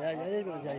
જાય જાય જાય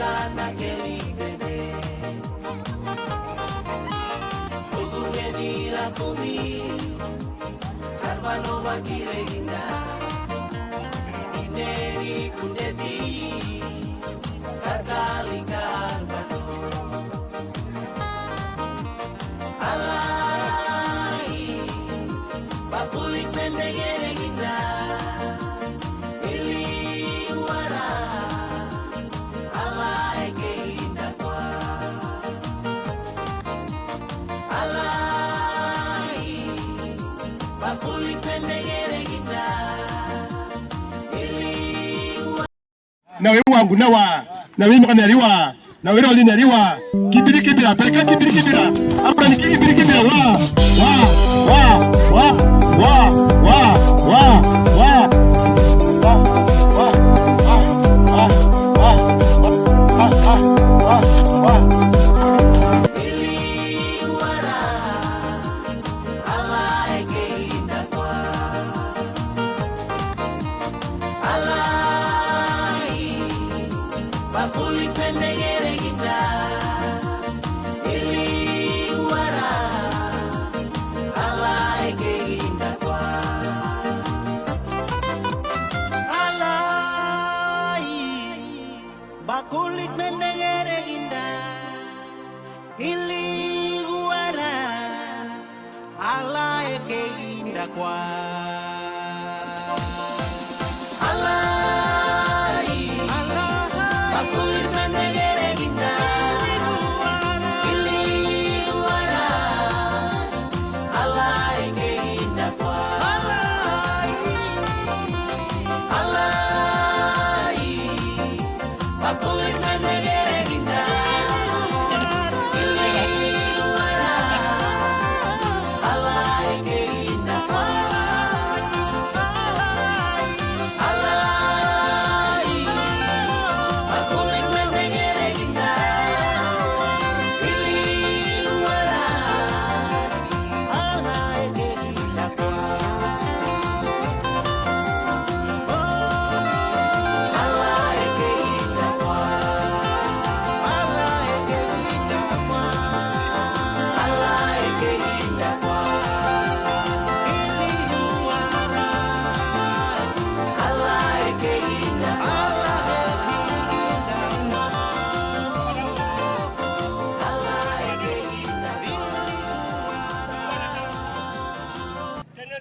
gitana que vive de dira kumi Karvalo bakire ginda Ineri kundeti nawe wangu nawa nawe na nawe roli naliwa kibiri kibira peleka kibiri kibira hapa ni kibiri kibira wa wa wa wa wa wa a comer